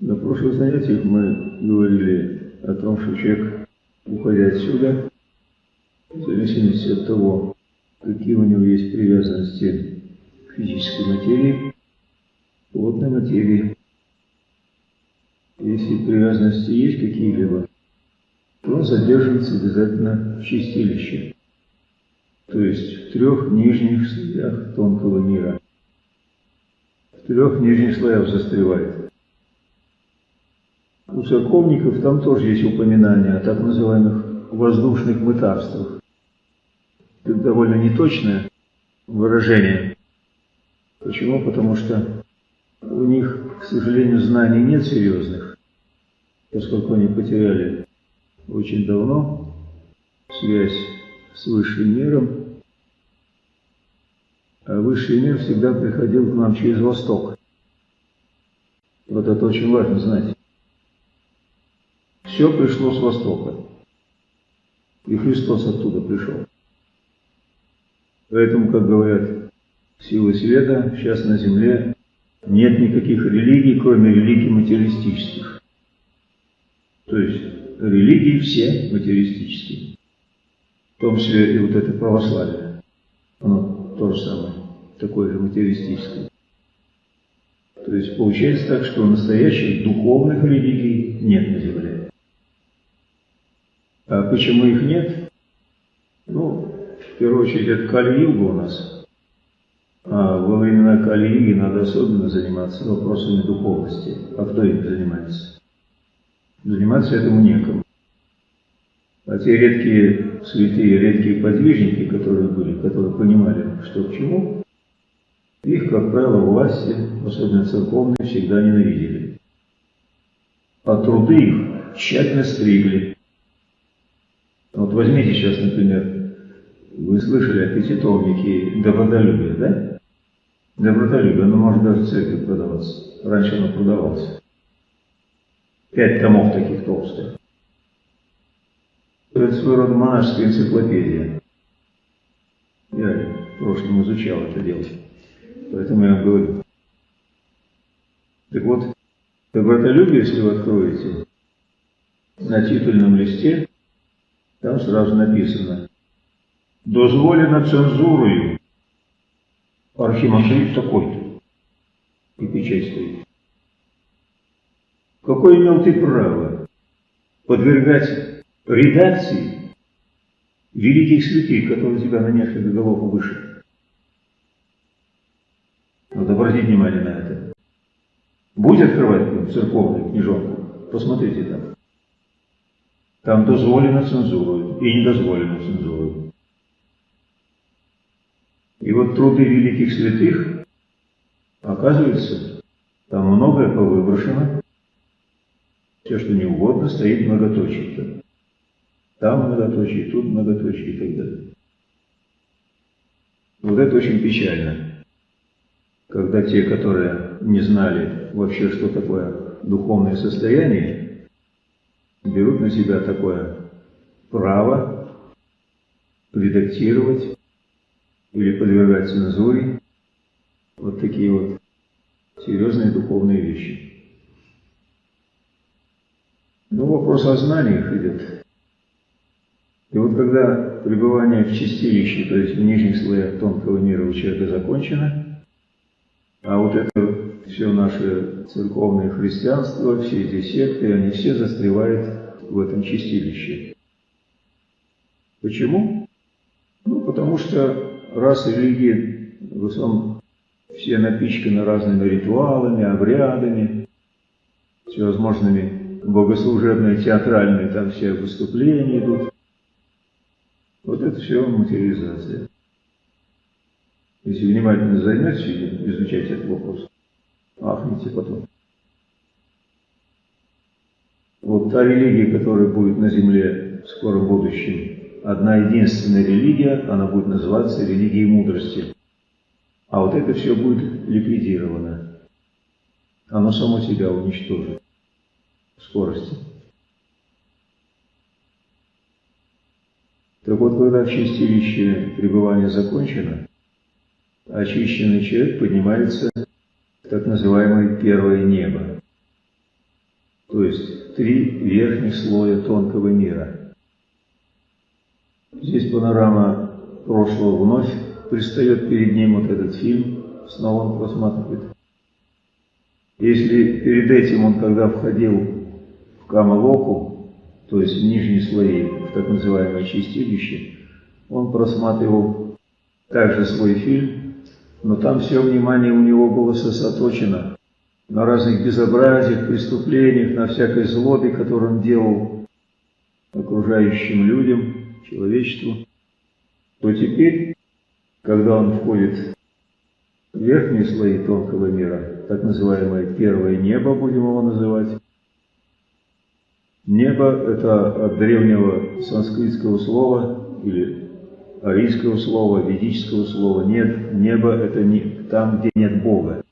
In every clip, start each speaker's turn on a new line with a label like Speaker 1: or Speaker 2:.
Speaker 1: На прошлых занятиях мы говорили о том, что человек, уходя отсюда, в зависимости от того, какие у него есть привязанности к физической материи, плотной материи. Если привязанности есть какие-либо, то он задерживается обязательно в чистилище, то есть в трех нижних слоях тонкого мира. В трех нижних слоях застревает. У церковников там тоже есть упоминание о так называемых воздушных мытарствах. Это довольно неточное выражение. Почему? Потому что у них, к сожалению, знаний нет серьезных, поскольку они потеряли очень давно связь с высшим миром, а высший мир всегда приходил к нам через Восток. Вот это очень важно знать. Все пришло с Востока. И Христос оттуда пришел. Поэтому, как говорят силы света, сейчас на Земле нет никаких религий, кроме религий материалистических. То есть религии все материалистические. В том числе и вот это православие. Оно то же самое, такое же материалистическое. То есть получается так, что настоящих духовных религий нет на Земле. А почему их нет? Ну, в первую очередь, это Кали-юга у нас – а во времена Калии надо особенно заниматься вопросами духовности. А кто им занимается? Заниматься этому некому. А те редкие святые, редкие подвижники, которые были, которые понимали, что к чему, их, как правило, власти, особенно церковные, всегда ненавидели. А труды их тщательно стригли. Вот возьмите сейчас, например, вы слышали о пятитомнике добродолюбия, да? Добротолюбие, оно может даже в церкви продаваться. Раньше оно продавалось. Пять томов таких толстых. Это своего рода монашеская энциклопедия. Я в прошлом изучал это дело. Поэтому я вам говорю. Так вот, добротолюбие, если вы откроете, на титульном листе, там сразу написано «Дозволено цензурою архимандрит такой-то. И печать стоит. Какое имел ты право подвергать редакции великих святых, которые тебя на несколько голов выше? Надо обратить внимание на это. Будь открывать церковную книжонку, посмотрите там. Там дозволено цензурой и не дозволено цензурой. И вот труды великих святых, оказывается, там многое повыброшено. Все, что не угодно, стоит многоточие. Там многоточие, тут многоточие и так далее. Вот это очень печально. Когда те, которые не знали вообще, что такое духовное состояние, берут на себя такое право редактировать или подвергать цензуре. Вот такие вот серьезные духовные вещи. Ну, вопрос о знаниях идет. И вот когда пребывание в чистилище, то есть в нижних слоях тонкого мира у человека закончено, а вот это все наше церковное христианство, все эти секты, они все застревают в этом чистилище. Почему? Ну, потому что раз религии в основном все напичканы разными ритуалами, обрядами, всевозможными богослужебные, театральные, там все выступления идут. Вот это все материализация. Если внимательно займетесь изучать этот вопрос, ахните потом. Вот та религия, которая будет на земле в скором будущем, одна единственная религия, она будет называться религией мудрости. А вот это все будет ликвидировано. Оно само себя уничтожит в скорости. Так вот, когда в чистилище пребывание закончено, очищенный человек поднимается так называемое первое небо. то есть три верхних слоя тонкого мира. Здесь панорама прошлого вновь пристает перед ним вот этот фильм, снова он просматривает. Если перед этим он, когда входил в Камалоку, то есть в нижние слои, в так называемое чистилище, он просматривал также свой фильм, но там все внимание у него было сосредоточено на разных безобразиях, преступлениях, на всякой злобе, которую он делал окружающим людям, человечеству, то теперь, когда он входит в верхние слои тонкого мира, так называемое первое небо, будем его называть, Небо – это от древнего санскритского слова или арийского слова, ведического слова. Нет, небо – это не там, где нет Бога.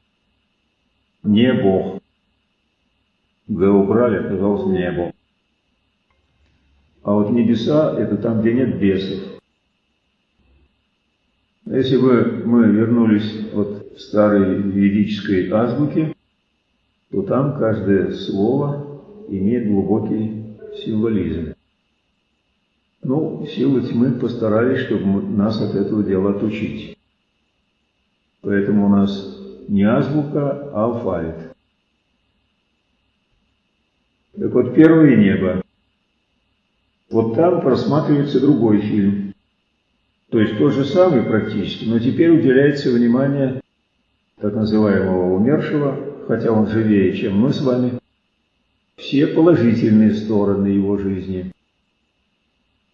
Speaker 1: Не Бог. Г убрали, оказалось небо. А вот небеса – это там, где нет бесов. Если бы мы вернулись вот в старой ведической азбуке, то там каждое слово имеет глубокий символизм. Ну, силы тьмы постарались, чтобы нас от этого дела отучить. Поэтому у нас не азбука, а алфавит. Так вот, первое небо. Вот там просматривается другой фильм. То есть тот же самый практически, но теперь уделяется внимание так называемого умершего, хотя он живее, чем мы с вами, все положительные стороны его жизни.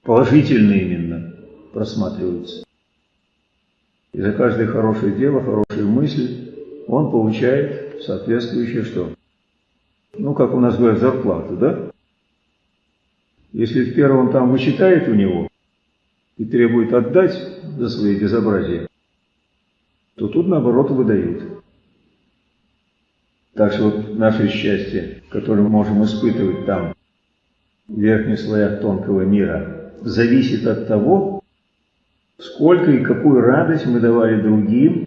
Speaker 1: Положительные именно просматриваются. И за каждое хорошее дело, хорошую мысль он получает соответствующее что? Ну, как у нас говорят, зарплату, да? Если в первом там вычитает у него и требует отдать за свои безобразия, то тут наоборот выдают. Так что вот наше счастье, которое мы можем испытывать там, в верхних слоях тонкого мира, зависит от того, сколько и какую радость мы давали другим,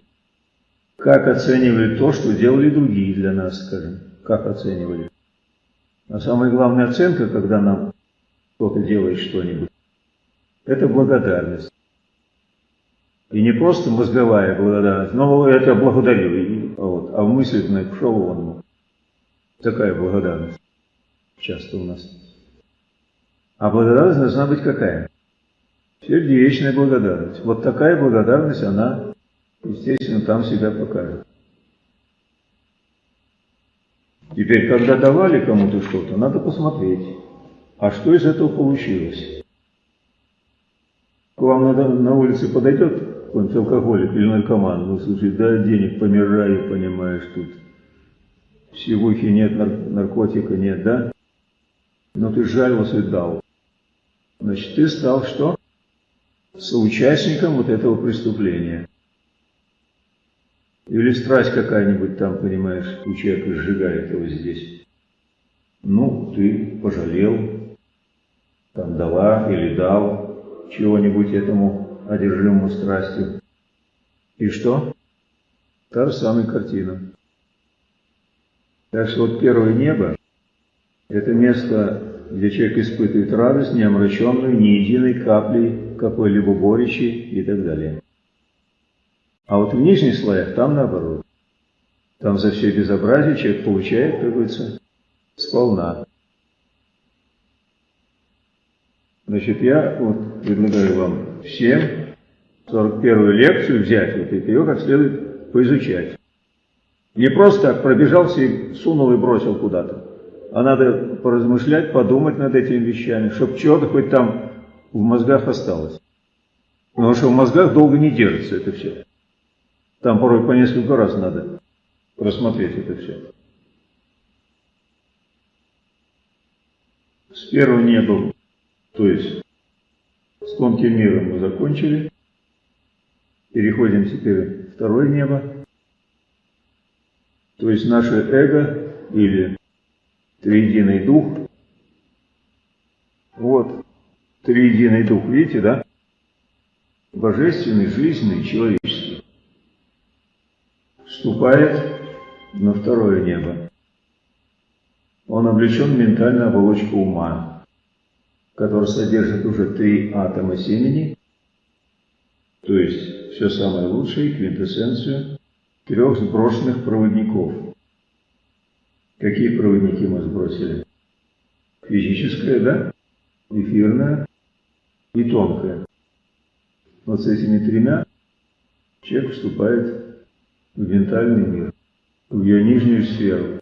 Speaker 1: как оценивали то, что делали другие для нас, скажем, как оценивали. А самая главная оценка, когда нам кто-то делает что-нибудь, это благодарность. И не просто мозговая благодарность, но это благодарю. Вот. А в мыслях на пошел вон. Такая благодарность часто у нас. А благодарность должна быть какая? Сердечная благодарность. Вот такая благодарность, она, естественно, там себя покажет. Теперь, когда давали кому-то что-то, надо посмотреть, а что из этого получилось. К вам надо, на улице подойдет какой-нибудь алкоголик или наркоман, ну, слушай, дай денег, помираю, понимаешь, тут сивухи нет, нар наркотика нет, да? Но ты жалился и дал. Значит, ты стал что? Соучастником вот этого преступления. Или страсть какая-нибудь там, понимаешь, у человека сжигает его здесь. Ну, ты пожалел, там дала или дал чего-нибудь этому одержимому страстью. И что? Та же самая картина. Так что вот первое небо – это место, где человек испытывает радость, не омраченную ни единой каплей какой-либо горечи и так далее. А вот в нижних слоях там наоборот. Там за все безобразие человек получает, как говорится, сполна. Значит, я вот предлагаю вам всем 41-ю лекцию взять, вот ее как следует поизучать. Не просто так пробежался и сунул и бросил куда-то. А надо поразмышлять, подумать над этими вещами, чтобы чего-то хоть там в мозгах осталось. Потому что в мозгах долго не держится это все. Там порой по несколько раз надо просмотреть это все. С первого неба то есть с тонким миром мы закончили. Переходим теперь в второе небо. То есть наше эго или триединый дух. Вот, триединый дух, видите, да? Божественный, жизненный, человеческий. Вступает на второе небо. он облечен в ментальную оболочку ума, которая содержит уже три атома семени, то есть все самое лучшее, квинтэссенцию трех сброшенных проводников. Какие проводники мы сбросили? Физическое, да? Эфирное и тонкое. Вот с этими тремя человек вступает в ментальный мир, в ее нижнюю сферу.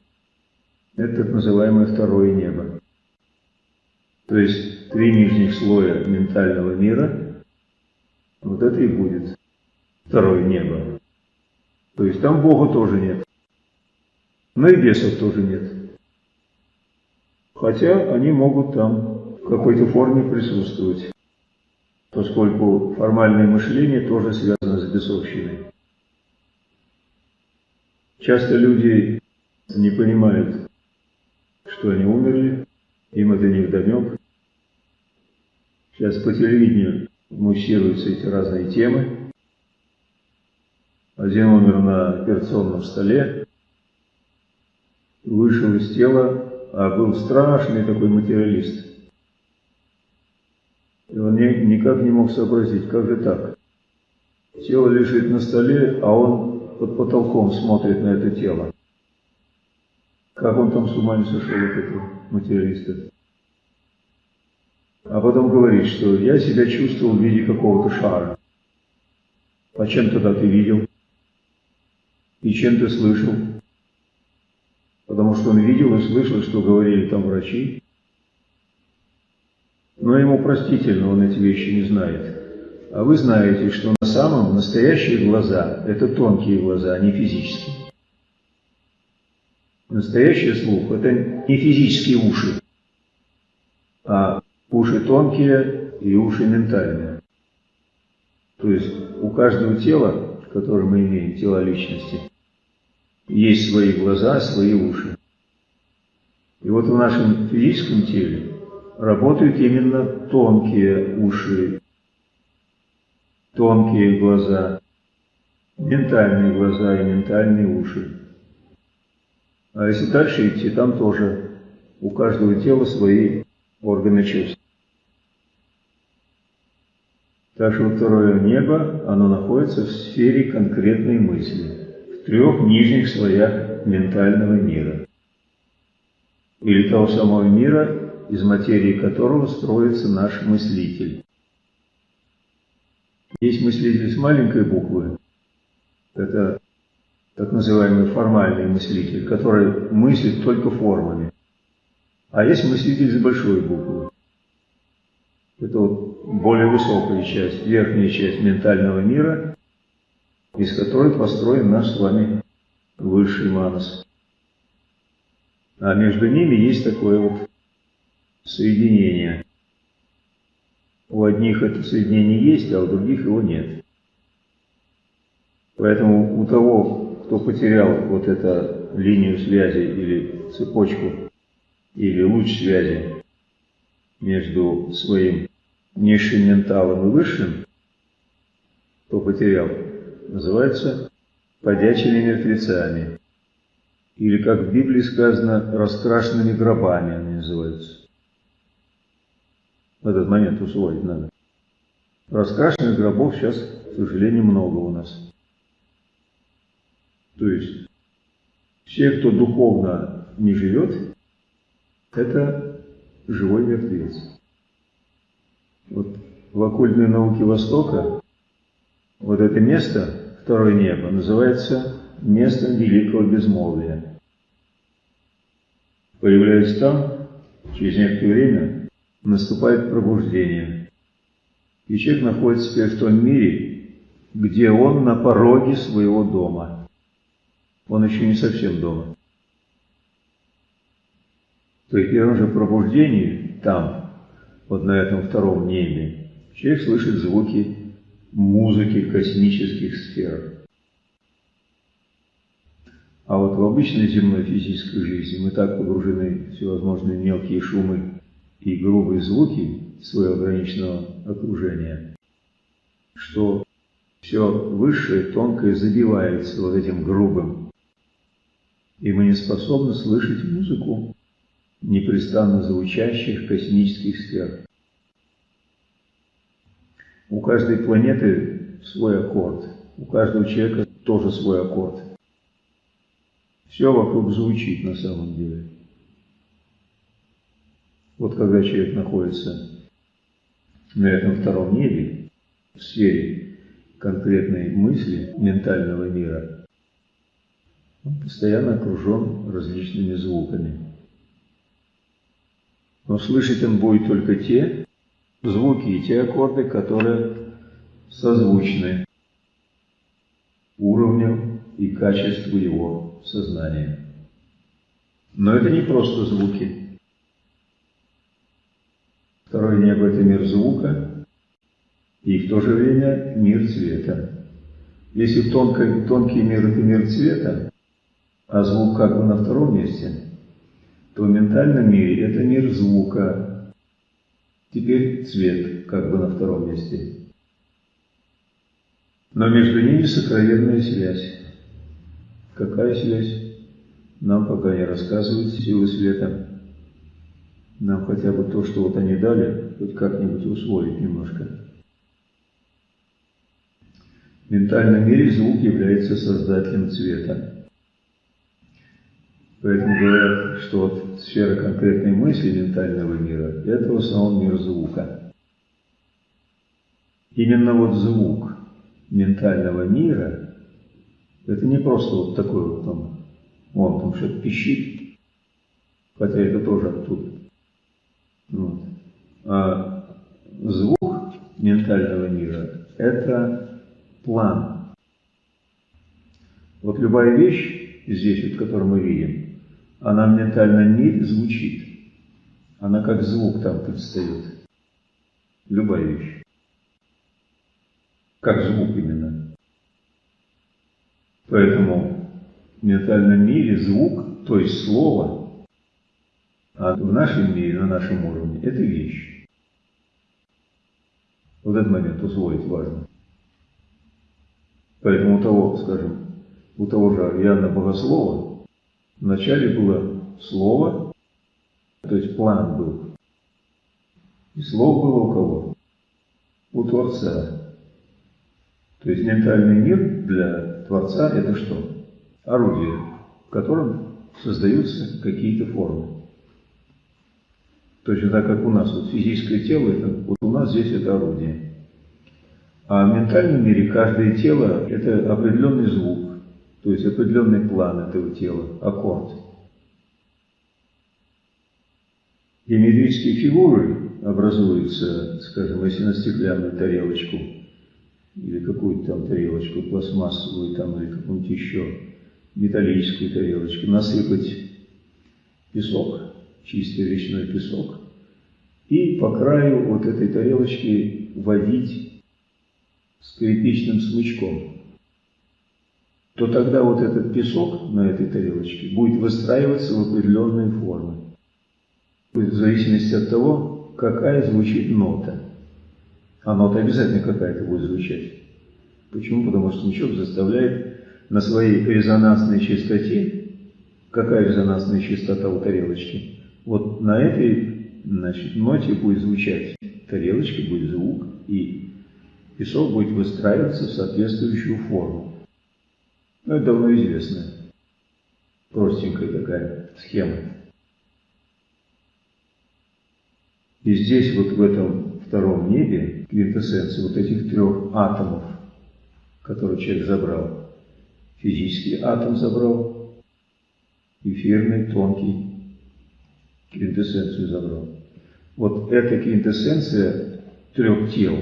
Speaker 1: Это так называемое второе небо. То есть три нижних слоя ментального мира, вот это и будет второе небо. То есть там Бога тоже нет. Но и бесов тоже нет. Хотя они могут там в какой-то форме присутствовать, поскольку формальное мышление тоже связано с бесовщиной. Часто люди не понимают, что они умерли, им это не вдомек. Сейчас по телевидению муссируются эти разные темы. Один умер на операционном столе, вышел из тела, а был страшный такой материалист. И он не, никак не мог сообразить, как же так. Тело лежит на столе, а он под потолком смотрит на это тело. Как он там с ума не сошел от этого материалиста. А потом говорит, что я себя чувствовал в виде какого-то шара. А чем тогда ты видел? И чем ты слышал? Что он видел и слышал, что говорили там врачи. Но ему простительно, он эти вещи не знает. А вы знаете, что на самом настоящие глаза – это тонкие глаза, а не физические. Настоящий слух – это не физические уши, а уши тонкие и уши ментальные. То есть у каждого тела, которое мы имеем, тела личности, есть свои глаза, свои уши. И вот в нашем физическом теле работают именно тонкие уши, тонкие глаза, ментальные глаза и ментальные уши. А если дальше идти, там тоже у каждого тела свои органы чувств. Так что второе небо, оно находится в сфере конкретной мысли, в трех нижних слоях ментального мира. Или того самого мира, из материи которого строится наш мыслитель. Есть мыслитель с маленькой буквы, это так называемый формальный мыслитель, который мыслит только формами. А есть мыслитель с большой буквы. Это вот более высокая часть, верхняя часть ментального мира, из которой построен наш с вами высший манас. А между ними есть такое вот соединение. У одних это соединение есть, а у других его нет. Поэтому у того, кто потерял вот эту линию связи или цепочку, или луч связи между своим низшим менталом и высшим, кто потерял, называется подячими мертвецами. Или, как в Библии сказано, раскрашенными гробами они называются. Этот момент усвоить надо. Раскрашенных гробов сейчас, к сожалению, много у нас. То есть все, кто духовно не живет, это живой мертвец. Вот в оккультной науке Востока вот это место, второе небо, называется местом великого безмолвия. Появляясь там, через некоторое время наступает пробуждение. И человек находится теперь в том мире, где он на пороге своего дома – он еще не совсем дома. При первом же пробуждении там, вот на этом втором небе, человек слышит звуки музыки космических сфер. А вот в обычной земной физической жизни мы так погружены в всевозможные мелкие шумы и грубые звуки своего ограниченного окружения, что все высшее, тонкое забивается вот этим грубым и мы не способны слышать музыку непрестанно звучащих космических сфер. У каждой планеты свой аккорд, у каждого человека тоже свой аккорд. Все вокруг звучит на самом деле. Вот когда человек находится на этом втором небе, в сфере конкретной мысли ментального мира, он постоянно окружен различными звуками. Но слышать он будет только те звуки и те аккорды, которые созвучны уровню и качеству его сознания. Но это не просто звуки. Второе небо – это мир звука и в то же время мир цвета. Если тонкий, тонкий мир – это мир цвета, а звук как бы на втором месте, то в ментальном мире это мир звука. Теперь цвет как бы на втором месте. Но между ними сокровенная связь. Какая связь? Нам пока не рассказывают силы света. Нам хотя бы то, что вот они дали, хоть как-нибудь усвоить немножко. В ментальном мире звук является создателем цвета. Поэтому говорят, что вот сфера конкретной мысли ментального мира – это в основном мир звука. Именно вот звук ментального мира – это не просто вот такой вот там, он там что-то пищит, хотя это тоже оттуда. Вот. А звук ментального мира – это план. Вот любая вещь здесь, вот, которую мы видим, она в ментальном мире звучит. Она как звук там предстает. Любая вещь. Как звук именно. Поэтому в ментальном мире звук, то есть слово, а в нашем мире, на нашем уровне, это вещь. Вот этот момент усвоить важно. Поэтому у того, скажем, у того же Иоанна Богослова, Вначале было слово, то есть план был. И слово было у кого? У Творца. То есть ментальный мир для Творца – это что? Орудие, в котором создаются какие-то формы. Точно так, как у нас вот физическое тело, это, вот у нас здесь это орудие. А в ментальном мире каждое тело – это определенный звук, то есть определенный план этого тела, аккорд. Геометрические фигуры образуются, скажем, если на стеклянную тарелочку или какую-то там тарелочку пластмассовую там или какую-нибудь еще металлическую тарелочку насыпать песок, чистый речной песок, и по краю вот этой тарелочки водить скрипичным смычком то тогда вот этот песок на этой тарелочке будет выстраиваться в определенные формы. В зависимости от того, какая звучит нота. Нота обязательно какая-то будет звучать. Почему? Потому что смычок заставляет на своей резонансной частоте, какая резонансная частота у тарелочки, вот на этой значит, ноте будет звучать тарелочка, будет звук, и песок будет выстраиваться в соответствующую форму. Ну, это давно известная, простенькая такая схема. И здесь, вот в этом втором небе, квинтэссенция вот этих трех атомов, которые человек забрал. Физический атом забрал, эфирный, тонкий, квинтэссенцию забрал. Вот эта квинтэссенция трех тел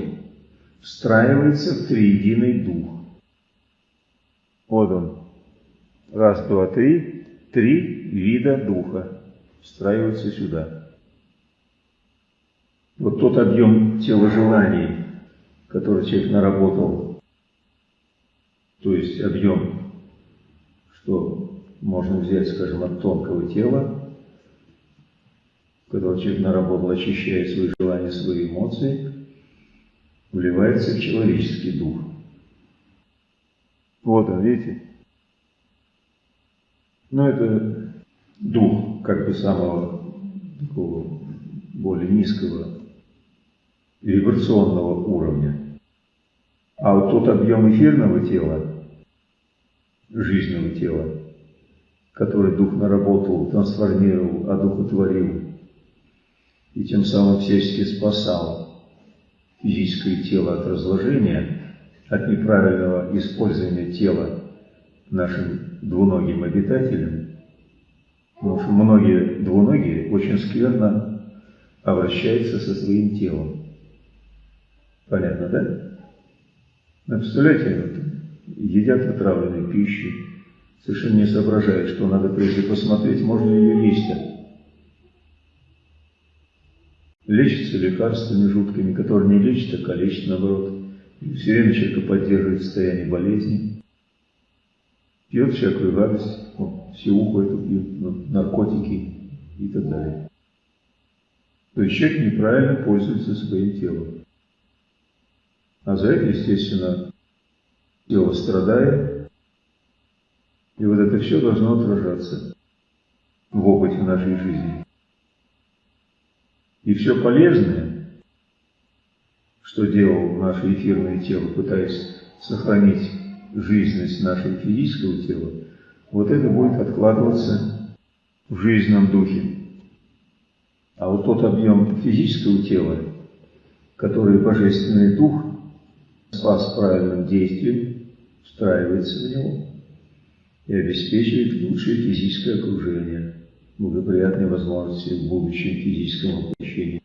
Speaker 1: встраивается в триединый дух. Вот он. Раз, два, три. Три вида духа встраиваются сюда. Вот тот объем тела желаний, который человек наработал, то есть объем, что можно взять, скажем, от тонкого тела, который человек наработал, очищая свои желания, свои эмоции, вливается в человеческий дух. Вот он, видите? Ну, это дух как бы самого такого более низкого вибрационного уровня. А вот тот объем эфирного тела, жизненного тела, который Дух наработал, трансформировал, одухотворил, и тем самым всячески спасал физическое тело от разложения, от неправильного использования тела нашим двуногим обитателям, потому что многие двуногие очень скверно обращаются со своим телом. Понятно, да? Но представляете, едят отравленную пищу, совершенно не соображают, что надо прежде посмотреть, можно ли ее есть. Лечится лекарствами жуткими, которые не лечат, а калечат наоборот. И все время человека поддерживает состояние болезни. Пьет всякую гадость, вот, сиуху эту пьют, ну, наркотики и так далее. То есть человек неправильно пользуется своим телом. А за это, естественно, тело страдает, и вот это все должно отражаться в опыте нашей жизни. И все полезное, что делал наше эфирное тело, пытаясь сохранить жизненность нашего физического тела, вот это будет откладываться в жизненном духе. А вот тот объем физического тела, который Божественный Дух спас правильным действием, встраивается в него и обеспечивает лучшее физическое окружение, благоприятные возможности в будущем физическом воплощении.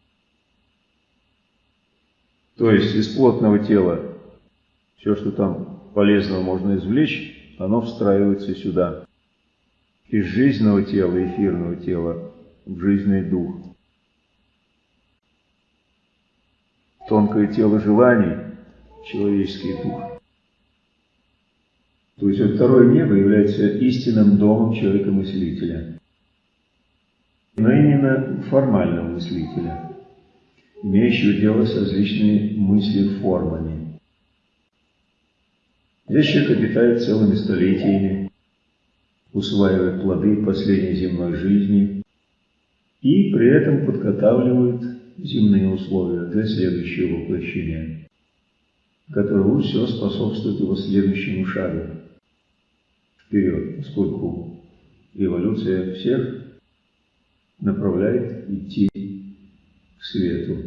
Speaker 1: То есть из плотного тела все, что там полезного можно извлечь, оно встраивается сюда. Из жизненного тела, эфирного тела, в жизненный дух. Тонкое тело желаний – человеческий дух. То есть вот второе небо является истинным домом человека-мыслителя. Но именно формального мыслителя, имеющего дело с различными мысли-формами. Здесь человек обитает целыми столетиями, усваивает плоды последней земной жизни и при этом подготавливает земные условия для следующего воплощения который лучше всего способствует его следующему шагу вперед, поскольку эволюция всех направляет идти к свету,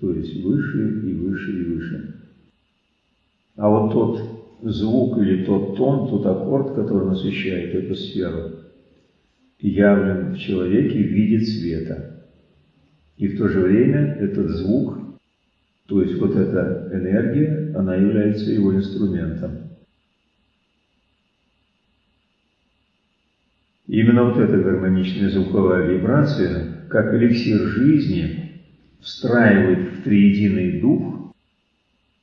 Speaker 1: то есть выше и выше и выше. А вот тот звук или тот тон, тот аккорд, который насыщает эту сферу, явлен в человеке в виде цвета. И в то же время этот звук то есть вот эта энергия, она является его инструментом. Именно вот эта гармоничная звуковая вибрация, как эликсир жизни, встраивает в триединый дух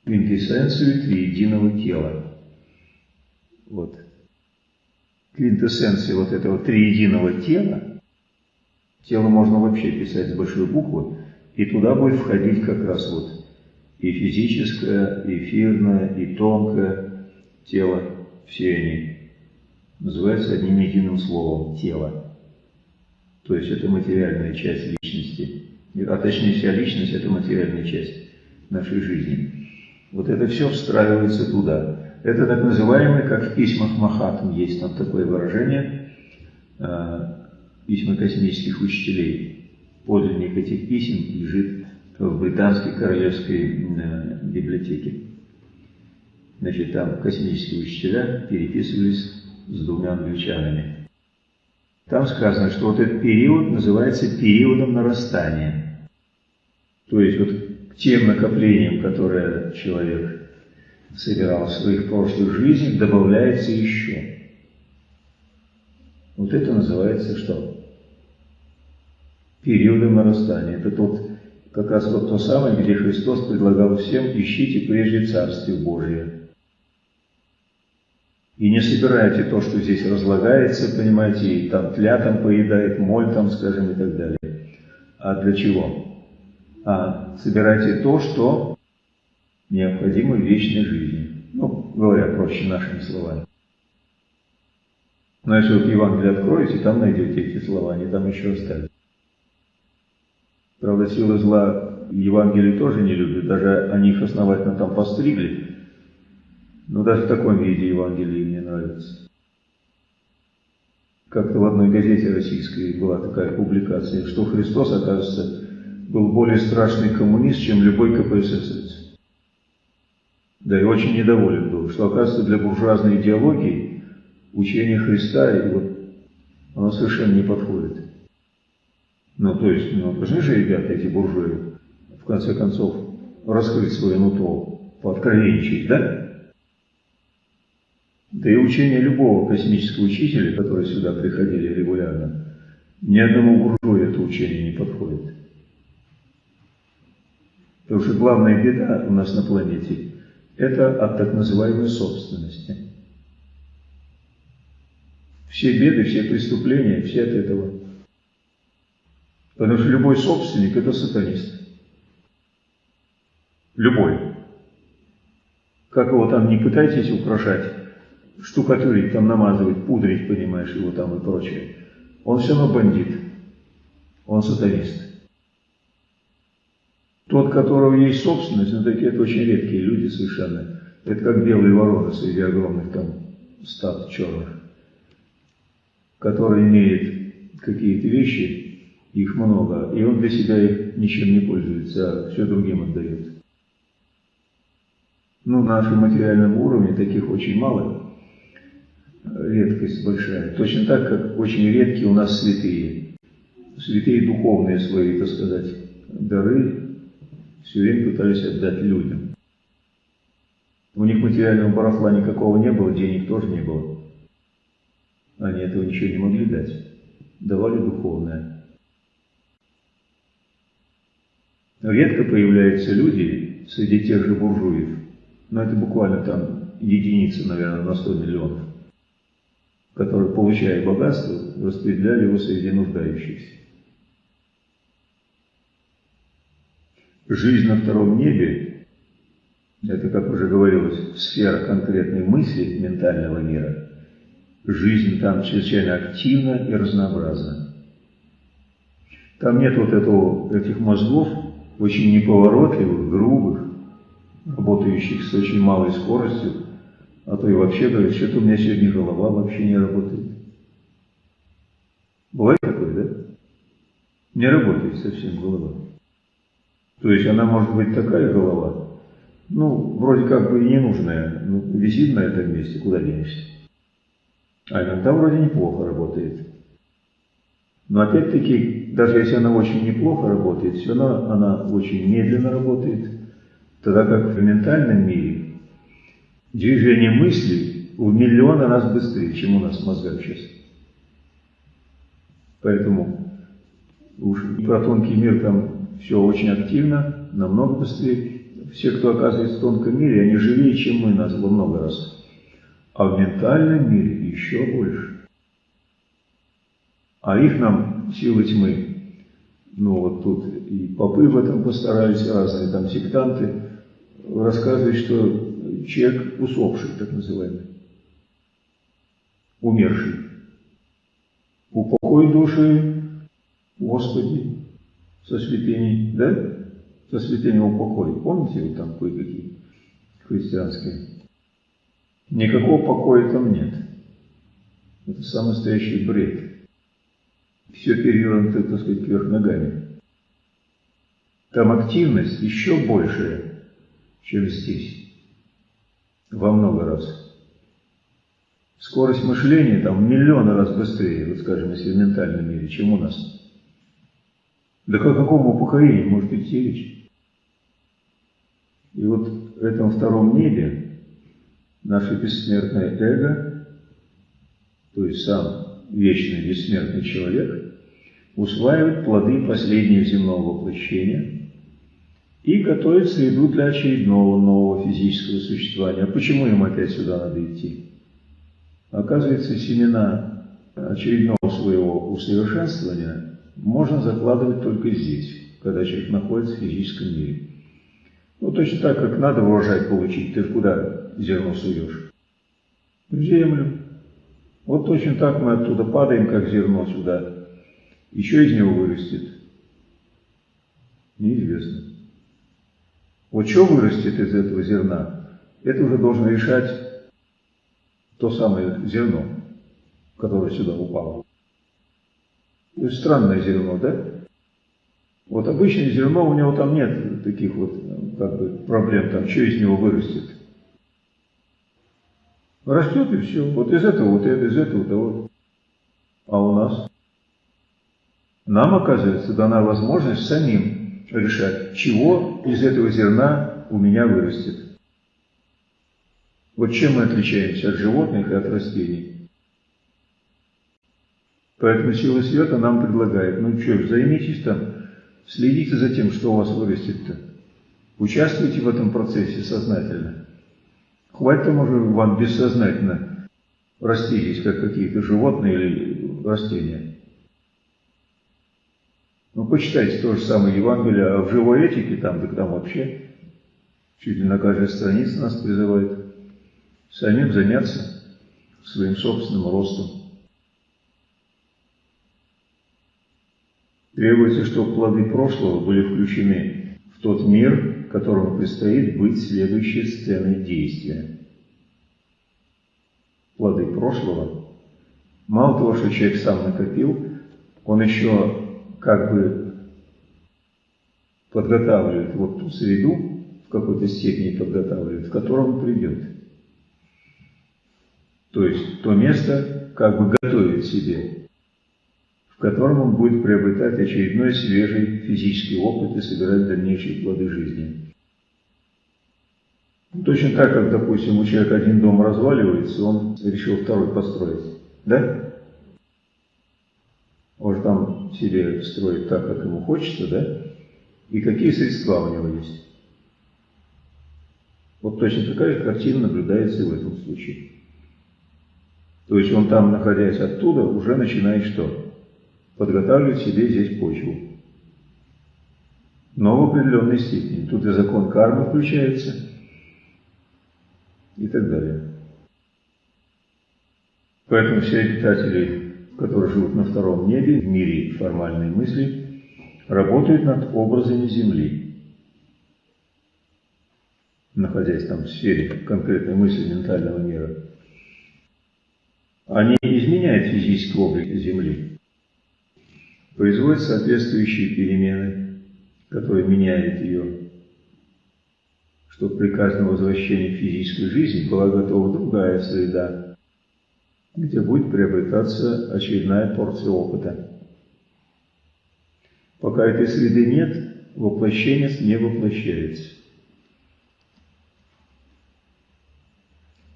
Speaker 1: квинтэссенцию триединого тела. Вот. Квинтэссенция вот этого триединого тела, тело можно вообще писать с большой буквы, и туда будет входить как раз вот и физическое, эфирное, и тонкое тело, все они называются одним единым словом – тело. То есть это материальная часть личности, а точнее вся личность – это материальная часть нашей жизни. Вот это все встраивается туда. Это так называемый, как в письмах Махатм есть там такое выражение, а, письма космических учителей. Подлинник этих писем лежит в британской королевской э, библиотеке. Значит, там космические учителя переписывались с двумя англичанами. Там сказано, что вот этот период называется периодом нарастания. То есть вот к тем накоплениям, которые человек собирал в своих прошлых жизнях, добавляется еще. Вот это называется что? Периодом нарастания. Это тот как раз вот то самое, где Христос предлагал всем «ищите прежде Царствие Божие». И не собирайте то, что здесь разлагается, понимаете, и там тля там поедает, моль там, скажем, и так далее. А для чего? А собирайте то, что необходимо в вечной жизни. Ну, говоря проще нашими словами. Но если вот Евангелие откроете, там найдете эти слова, они там еще остались. Правда, силы зла Евангелие тоже не любят, даже они их основательно там постригли. Но даже в таком виде Евангелие им не нравится. Как-то в одной газете российской была такая публикация, что Христос, оказывается, был более страшный коммунист, чем любой КПСС. Да и очень недоволен был, что, оказывается, для буржуазной идеологии учение Христа, и вот, оно совершенно не подходит. Ну, то есть, ну, должны же ребята, эти буржуи, в конце концов, раскрыть свое нутро, пооткровенничать, да? Да и учение любого космического учителя, которые сюда приходили регулярно, ни одному буржую это учение не подходит. Потому что главная беда у нас на планете – это от так называемой собственности. Все беды, все преступления, все от этого. Потому что любой собственник – это сатанист. Любой. Как его там не пытайтесь украшать, штукатурить, там намазывать, пудрить, понимаешь, его там и прочее. Он все равно бандит. Он сатанист. Тот, которого есть собственность, но такие это очень редкие люди совершенно. Это как белые вороны среди огромных там стад черных, которые имеют какие-то вещи, их много, и он для себя их ничем не пользуется, а все другим отдает. Ну, на нашем материальном уровне таких очень мало, редкость большая. Точно так, как очень редкие у нас святые. Святые духовные свои, так сказать, дары все время пытались отдать людям. У них материального барахла никакого не было, денег тоже не было. Они этого ничего не могли дать. Давали духовное. Редко появляются люди среди тех же буржуев, но это буквально там единицы, наверное, на 100 миллионов, которые, получая богатство, распределяли его среди нуждающихся. Жизнь на втором небе – это, как уже говорилось, сфера конкретной мысли ментального мира. Жизнь там чрезвычайно активна и разнообразна. Там нет вот этого, этих мозгов, очень неповоротливых, грубых, работающих с очень малой скоростью, а то и вообще говорит, что-то у меня сегодня голова вообще не работает. Бывает такое, да? Не работает совсем голова. То есть она может быть такая голова, ну, вроде как бы и ненужная, ну, висит на этом месте, куда денешься. А иногда вроде неплохо работает. Но опять-таки, даже если она очень неплохо работает, все равно она очень медленно работает, тогда как в ментальном мире движение мысли в миллион раз быстрее, чем у нас в мозгах сейчас. Поэтому уж про тонкий мир там все очень активно, намного быстрее. Все, кто оказывается в тонком мире, они живее, чем мы нас во много раз. А в ментальном мире еще больше. А их нам силы тьмы, ну вот тут и попы в этом постарались, разные там сектанты, рассказывают, что человек усопший, так называемый, умерший. Упокой души, Господи, со святыней, да? Со святыней упокой. Помните, вот там кое-какие христианские? Никакого покоя там нет. Это самый настоящий бред. Все перевернуто, так сказать, вверх ногами. Там активность еще большая, чем здесь. Во много раз. Скорость мышления там в миллионы раз быстрее, вот скажем, если в ментальном мире, чем у нас. Да о каком упокоении может идти речь? И вот в этом втором небе наше бессмертное эго, то есть сам вечный бессмертный человек, усваивает плоды последнего земного воплощения и готовит среду для очередного нового физического существования. А почему им опять сюда надо идти? Оказывается, семена очередного своего усовершенствования можно закладывать только здесь, когда человек находится в физическом мире. Ну, точно так, как надо урожай получить, ты куда зерно суешь? В землю. Вот точно так мы оттуда падаем, как зерно сюда. Еще из него вырастет. Неизвестно. Вот что вырастет из этого зерна, это уже должен решать то самое зерно, которое сюда упало. То есть странное зерно, да? Вот обычное зерно, у него там нет таких вот как бы, проблем, там, что из него вырастет. Растет и все. Вот из этого, вот это, из этого, вот. А у нас? Нам, оказывается, дана возможность самим решать, чего из этого зерна у меня вырастет. Вот чем мы отличаемся от животных и от растений. Поэтому сила света нам предлагает, ну что ж, займитесь там, следите за тем, что у вас вырастет-то. Участвуйте в этом процессе сознательно. Хватит там уже вам бессознательно раститесь, как какие-то животные или растения. Ну, почитайте то же самое Евангелие, а в живой этике там, так там вообще чуть ли на каждой странице нас призывает самим заняться своим собственным ростом. Требуется, чтобы плоды прошлого были включены в тот мир, которому предстоит быть следующей сценой действия. Плоды прошлого. Мало того, что человек сам накопил, он еще как бы подготавливает вот ту среду, в какой-то степени подготавливает, в котором придет. То есть то место как бы готовит себе, в котором он будет приобретать очередной свежий физический опыт и собирать дальнейшие плоды жизни. Точно так, как, допустим, у человека один дом разваливается, он решил второй построить. Да? Же там себе строит так, как ему хочется, да? И какие средства у него есть. Вот точно такая же картина наблюдается и в этом случае. То есть он там, находясь оттуда, уже начинает что? Подготавливать себе здесь почву. Но в определенной степени. Тут и закон кармы включается, и так далее. Поэтому все обитатели, которые живут на втором небе, в мире формальной мысли, работают над образами Земли, находясь там в сфере конкретной мысли ментального мира они изменяют физический облик Земли, производят соответствующие перемены, которые меняют ее, чтобы при каждом возвращении в физическую жизнь была готова другая среда, где будет приобретаться очередная порция опыта. Пока этой среды нет, воплощение не воплощается.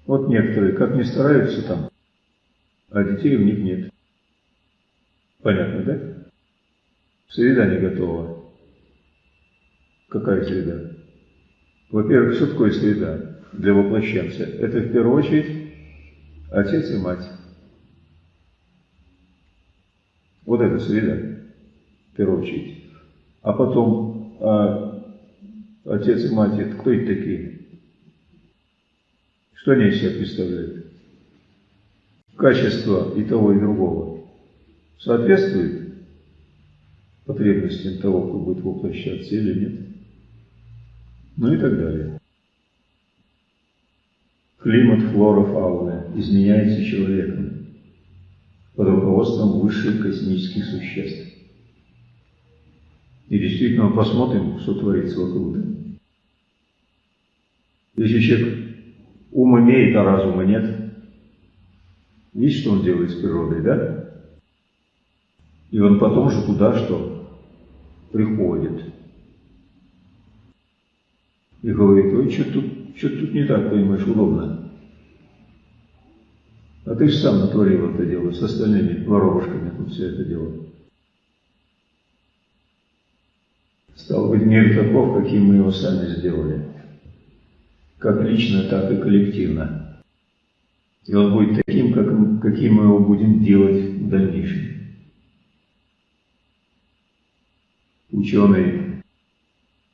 Speaker 1: Вот некоторые, как не стараются там, а детей у них нет. Понятно, да? Среда не готова. Какая среда? Во-первых, что такое среда для воплощенца? Это в первую очередь отец и мать. Вот это среда, в первую очередь. А потом, а отец и мать, это кто это такие? Что они из себя представляют? качество и того, и другого соответствует потребностям того, кто будет воплощаться или нет. Ну и так далее. Климат, флора, фауна изменяется человеком под руководством высших космических существ. И действительно, посмотрим, что творится вокруг. Если человек ум имеет, а разума нет, Видите, что он делает с природой, да? И он потом же туда что? Приходит. И говорит, ой, что тут, что тут не так, понимаешь, удобно. А ты же сам натворил это дело, с остальными воробушками тут все это дело. Стал быть, мир таков, каким мы его сами сделали. Как лично, так и коллективно. И он будет таким, как, каким мы его будем делать в дальнейшем. Ученый,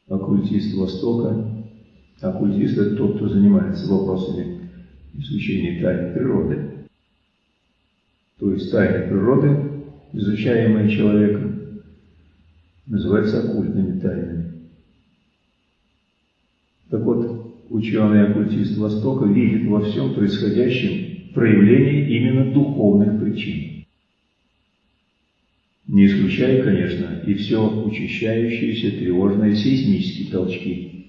Speaker 1: оккультист Востока, оккультист – это тот, кто занимается вопросами изучения тайны природы. То есть тайны природы, изучаемые человеком, называется оккультными тайнами. Так вот, ученый-оккультист Востока видит во всем происходящем проявление именно духовных причин. Не исключая, конечно, и все учащающиеся тревожные сейсмические толчки.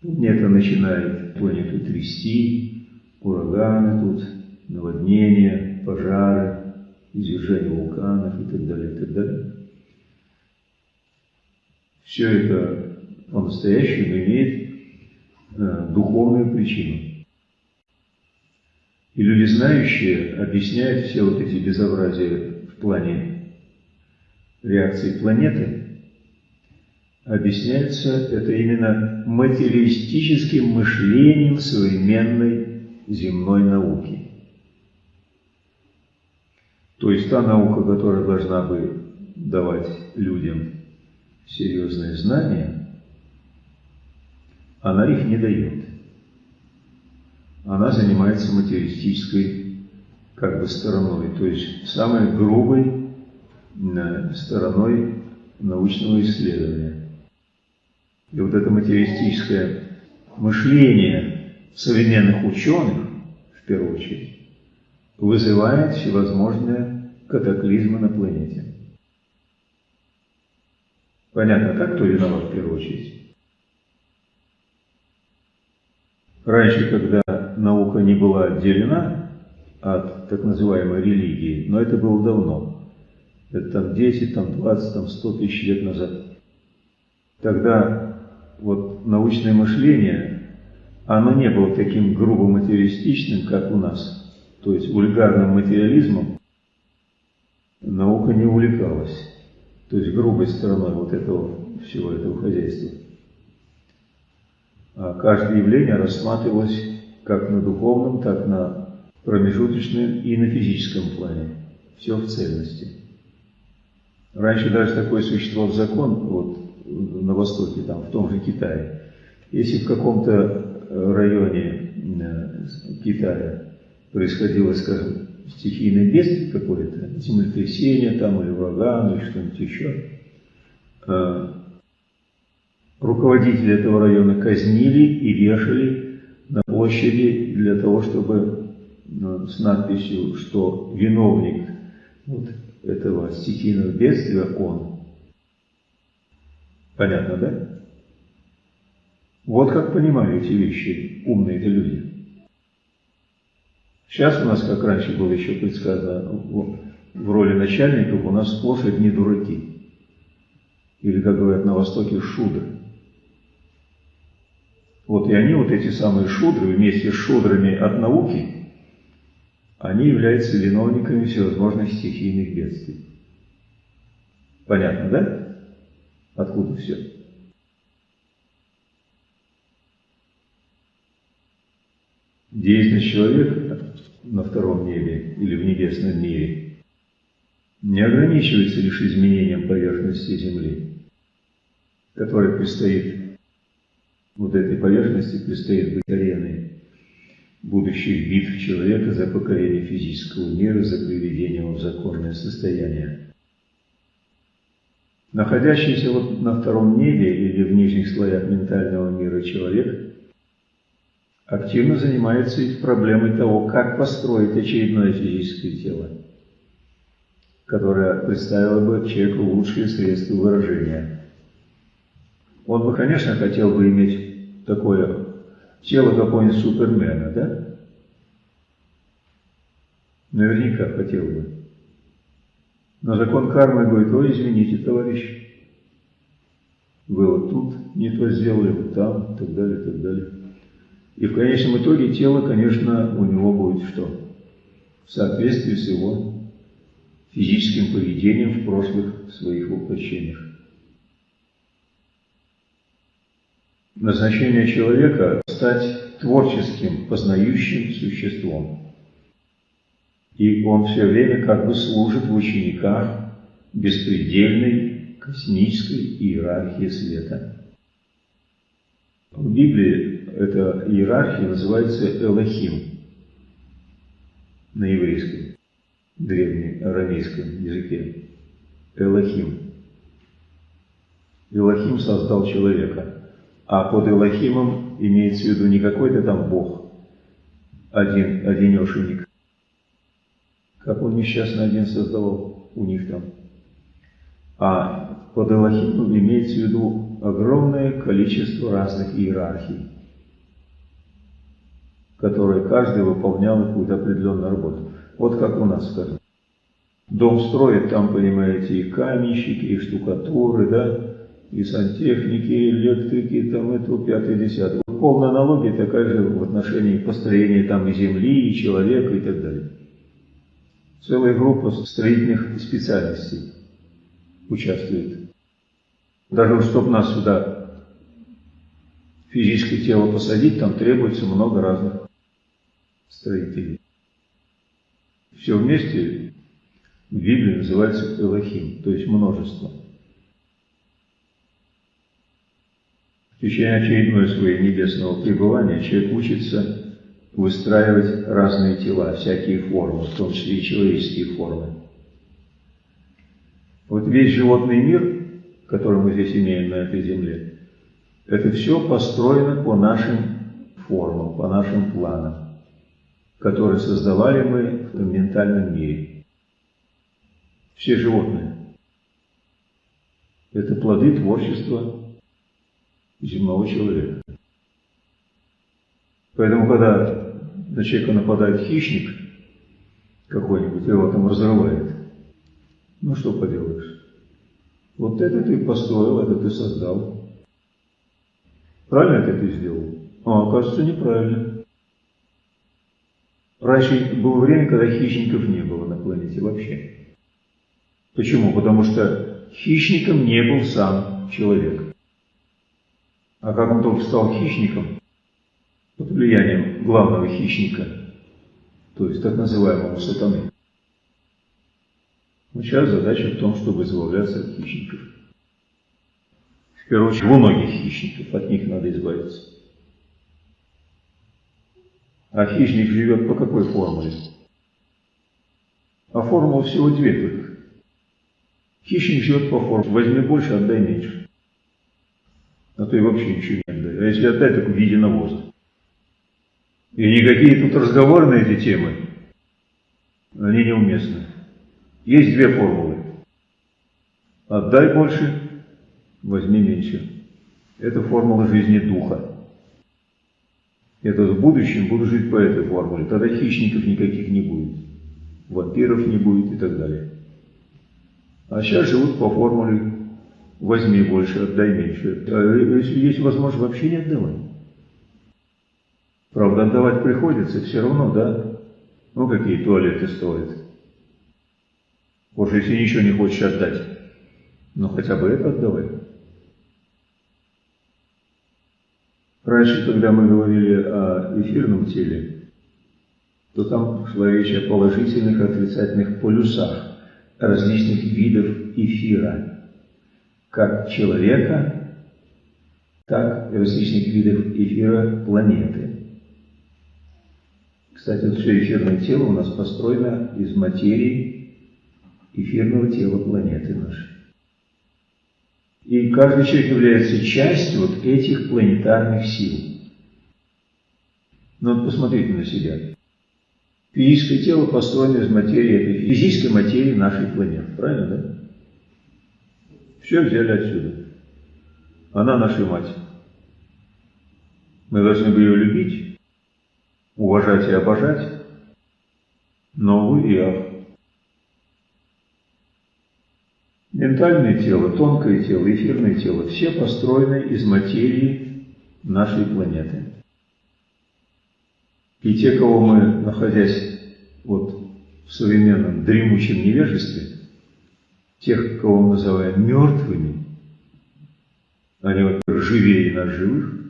Speaker 1: Планета начинает планету трясти, ураганы тут, наводнения, пожары, извержение вулканов и так далее, и так далее. Все это по-настоящему имеет э, духовную причину. И люди знающие объясняют все вот эти безобразия в плане реакции планеты, объясняется это именно материалистическим мышлением современной земной науки. То есть та наука, которая должна бы давать людям серьезные знания, она их не дает. Она занимается материалистической как бы стороной, то есть самой грубой э, стороной научного исследования. И вот это материалистическое мышление современных ученых, в первую очередь, вызывает всевозможные катаклизмы на планете. Понятно, так кто виноват в первую очередь? Раньше, когда наука не была отделена от так называемой религии, но это было давно, это там 10, там 20, там 100 тысяч лет назад, тогда вот научное мышление, оно не было таким грубо материалистичным, как у нас. То есть вульгарным материализмом наука не увлекалась. То есть грубой стороной вот этого всего этого хозяйства. А каждое явление рассматривалось как на духовном, так на промежуточном и на физическом плане. Все в цельности. Раньше даже такой существовал закон вот, на Востоке, там, в том же Китае. Если в каком-то районе э, Китая происходило, скажем, стихийное бедствие какое-то, землетрясение там или ураган или что-нибудь еще, э, руководители этого района казнили и вешали на площади для того, чтобы ну, с надписью, что виновник вот этого стихийного бедствия он. Понятно, да? Вот как понимали эти вещи умные-то люди. Сейчас у нас, как раньше было еще предсказано, в роли начальников у нас сплошь одни дураки. Или, как говорят на Востоке, шудры. Вот и они, вот эти самые шудры, вместе с шудрами от науки, они являются виновниками всевозможных стихийных бедствий. Понятно, да? Откуда все? Деятельность человека на втором небе или в небесном мире не ограничивается лишь изменением поверхности Земли, которая предстоит вот этой поверхности предстоит быть ареной будущих битв человека за покорение физического мира, за приведение его в законное состояние. Находящийся вот на втором небе или в нижних слоях ментального мира человек активно занимается проблемой того, как построить очередное физическое тело, которое представило бы человеку лучшие средства выражения. Он бы, конечно, хотел бы иметь такое тело какого-нибудь супермена, да? Наверняка хотел бы. Но закон кармы говорит, ой, извините, товарищ, вы вот тут не то сделали, вот там, и так далее, и так далее. И в конечном итоге тело, конечно, у него будет что? В соответствии с его физическим поведением в прошлых своих воплощениях. Назначение человека – стать творческим, познающим существом. И он все время как бы служит в учениках беспредельной космической иерархии света. В Библии эта иерархия называется Элохим на еврейском, древнем арамейском языке. Элохим. Элохим создал человека. А под Элохимом имеется в виду не какой-то там Бог, один, одинешенек, как он несчастно один создавал у них там. А под Элохимом имеется в виду огромное количество разных иерархий, которые каждый выполнял какую-то определенную работу. Вот как у нас, скажем. Дом строят, там, понимаете, и каменщики, и штукатуры, да, и сантехники, и электрики, там, это пятый, десятый. Полная аналогия такая же в отношении построения там и земли, и человека, и так далее. Целая группа строительных специальностей участвует. Даже чтобы нас сюда физическое тело посадить, там требуется много разных строителей. Все вместе в Библии называется Элохим, то есть множество. В течение очередной своего небесного пребывания человек учится выстраивать разные тела, всякие формы, в том числе и человеческие формы. Вот весь животный мир, который мы здесь имеем на этой земле, это все построено по нашим формам, по нашим планам, которые создавали мы в ментальном мире все животные. Это плоды творчества земного человека. Поэтому, когда на человека нападает хищник какой-нибудь, его там разрывает, ну что поделаешь? Вот это ты построил, это ты создал. Правильно это ты сделал? А оказывается, неправильно. Раньше было время, когда хищников не было на планете вообще. Почему? Потому что хищником не был сам человек. А как он только стал хищником, под влиянием главного хищника, то есть так называемого сатаны. Но сейчас задача в том, чтобы избавляться от хищников. В первую очередь, многих хищников, от них надо избавиться. А хищник живет по какой формуле? А формула всего две только. Хищник живет по форме. Возьми больше, отдай меньше. А то и вообще ничего не отдай. А если отдать, так в виде навоза. И никакие тут разговоры на эти темы, они неуместны. Есть две формулы. Отдай больше, возьми меньше. Это формула жизни духа. Это в будущем буду жить по этой формуле. Тогда хищников никаких не будет. Вампиров не будет и так далее. А сейчас живут по формуле возьми больше, отдай меньше. А если есть возможность, вообще не отдавай. Правда, отдавать приходится все равно, да? Ну, какие туалеты стоят. Может, если ничего не хочешь отдать, ну хотя бы это отдавай. Раньше, когда мы говорили о эфирном теле, то там шла речь о положительных и отрицательных полюсах различных видов эфира, как человека, так и различных видов эфира планеты. Кстати, вот все эфирное тело у нас построено из материи эфирного тела планеты нашей. И каждый человек является частью вот этих планетарных сил. Но ну, вот посмотрите на себя. Физическое тело построено из материи этой физической материи нашей планеты. Правильно, да? Все взяли отсюда. Она наша мать. Мы должны были ее любить, уважать и обожать, но, увы и ах. Ментальное тело, тонкое тело, эфирное тело – все построены из материи нашей планеты. И те, кого мы, находясь вот в современном дремучем невежестве, тех, кого мы называем мертвыми, они, во-первых, живее нас живых,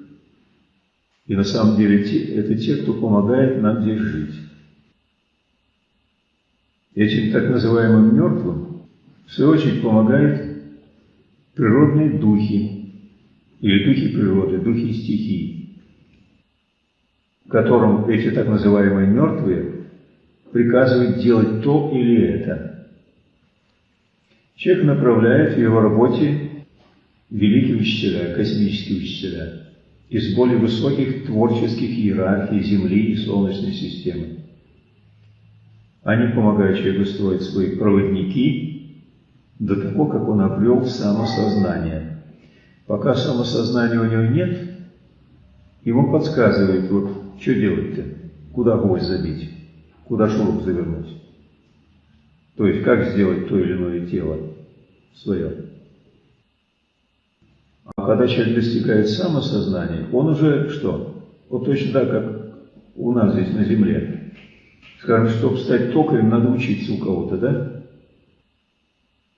Speaker 1: и на самом деле это те, кто помогает нам здесь жить. Этим так называемым мертвым, в свою очередь, помогают природные духи, или духи природы, духи стихий которым эти так называемые мертвые приказывают делать то или это. Человек направляет в его работе великие учителя, космические учителя из более высоких творческих иерархий Земли и Солнечной системы. Они помогают человеку строить свои проводники до того, как он обрел самосознание. Пока самосознания у него нет, ему подсказывают, вот что делать-то, куда гвоздь забить, куда шуруп завернуть. То есть, как сделать то или иное тело свое. А когда человек достигает самосознания, он уже что? Вот точно так, как у нас здесь на земле. Скажем, чтобы стать токарем, надо учиться у кого-то, да?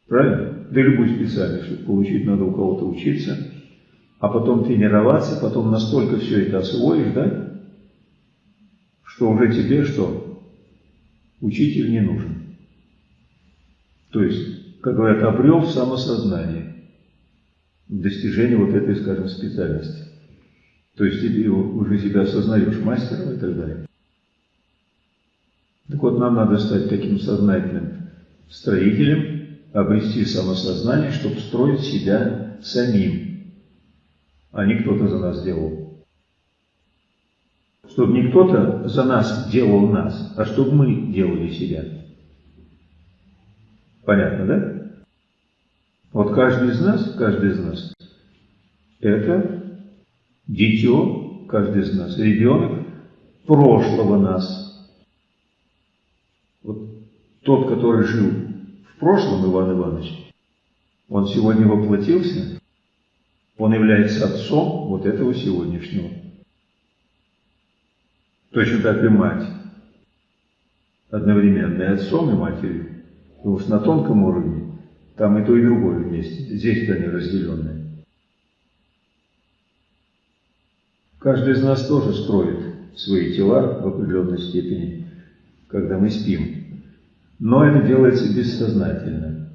Speaker 1: Правильно? Да любую специальность, получить, надо у кого-то учиться, а потом тренироваться, потом настолько все это освоишь, да? Что уже тебе что? Учитель не нужен. То есть, как говорят, обрел самосознание достижение вот этой, скажем, специальности. То есть ты уже себя осознаешь мастером и так далее. Так вот, нам надо стать таким сознательным строителем, обрести самосознание, чтобы строить себя самим, а не кто-то за нас делал. Чтобы не кто-то за нас делал нас, а чтобы мы делали себя. Понятно, да? Вот каждый из нас, каждый из нас, это дитё, каждый из нас, ребенок прошлого нас. Вот тот, который жил прошлом, Иван Иванович, он сегодня воплотился, он является отцом вот этого сегодняшнего. Точно так и мать. Одновременно и отцом, и матерью. Потому что на тонком уровне там и то, и другое вместе. Здесь-то они разделенные. Каждый из нас тоже строит свои тела в определенной степени, когда мы спим. Но это делается бессознательно.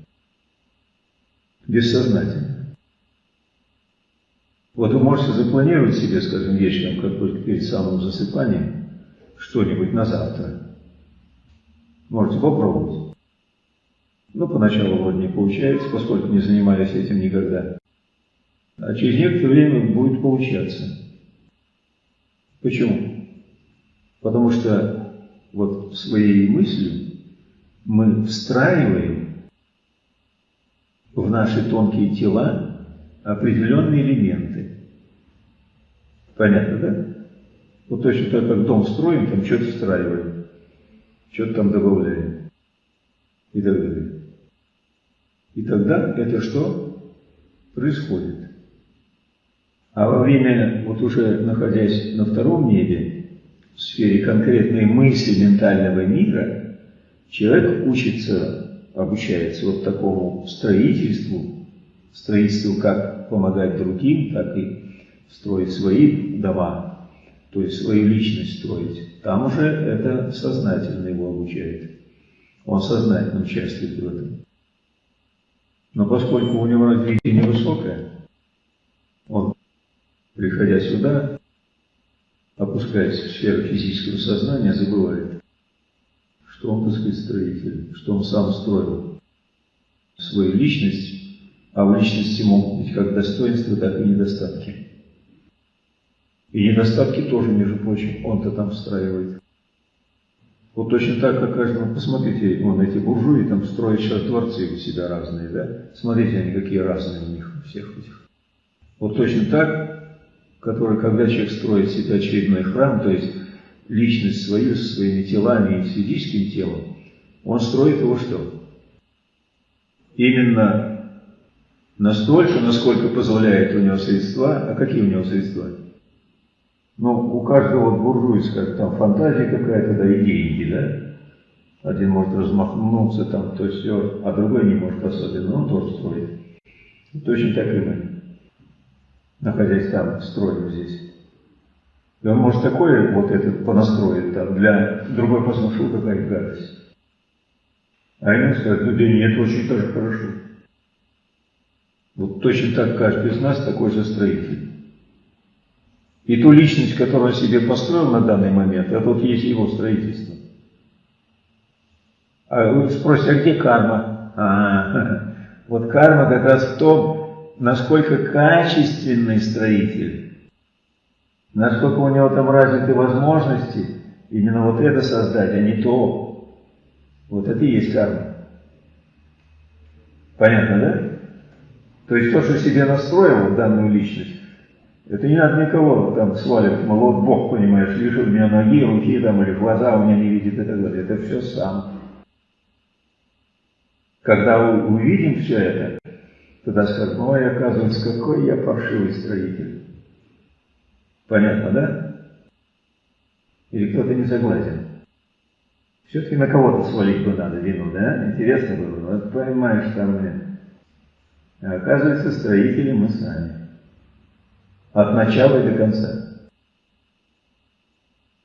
Speaker 1: Бессознательно. Вот вы можете запланировать себе, скажем, вечером, как бы перед самым засыпанием, что-нибудь на завтра. Можете попробовать. Ну, поначалу вроде не получается, поскольку не занимались этим никогда. А через некоторое время будет получаться. Почему? Потому что вот своей мыслью мы встраиваем в наши тонкие тела определенные элементы. Понятно, да? Вот точно так, как дом строим, там что-то встраиваем, что-то там добавляем и так далее. И тогда это что происходит? А во время, вот уже находясь на втором небе, в сфере конкретной мысли ментального мира, человек учится, обучается вот такому строительству, строительству как помогать другим, так и строить свои дома, то есть свою личность строить. Там уже это сознательно его обучает. Он сознательно участвует в этом. Но поскольку у него развитие невысокое, он, приходя сюда, опускаясь в сферу физического сознания, забывает, что он, так сказать, строитель, что он сам строил свою личность, а в личности могут быть как достоинства, так и недостатки. И недостатки тоже, между прочим, он-то там встраивает. Вот точно так, как каждому, посмотрите, вон эти буржуи там строят сейчас дворцы у себя разные, да? Смотрите, они какие разные у них, у всех этих. Вот точно так, который, когда человек строит себе очередной храм, то есть личность свою со своими телами и с физическим телом, он строит его что? Именно настолько, насколько позволяет у него средства. А какие у него средства? Ну, у каждого вот буржуйская там фантазия какая-то, да, и деньги, да. Один может размахнуться там, то все, а другой не может особенно, он тоже строит. Точно так и мы, находясь там, строим здесь. И он может такое вот этот понастроить там, для другой посмотрел, какая гадость. А ему сказать, ну да нет, очень тоже хорошо. Вот точно так каждый из нас такой же строитель. И ту личность, которую он себе построил на данный момент, это вот есть его строительство. А вы спросите, а где карма? А, Вот карма как раз в том, насколько качественный строитель, насколько у него там развиты возможности, именно вот это создать, а не то. Вот это и есть карма. Понятно, да? То есть то, что себе настроил данную личность, это не надо никого там сваливать, мол, вот Бог, понимаешь, лишил меня ноги, руки там, или глаза у меня не видит и так далее. Это все сам. Когда увидим все это, тогда скажем, ой, оказывается, какой я паршивый строитель. Понятно, да? Или кто-то не согласен? Все-таки на кого-то свалить бы надо вину, да? Интересно было. Вот понимаешь, там нет. А оказывается, строители мы сами. От начала и до конца.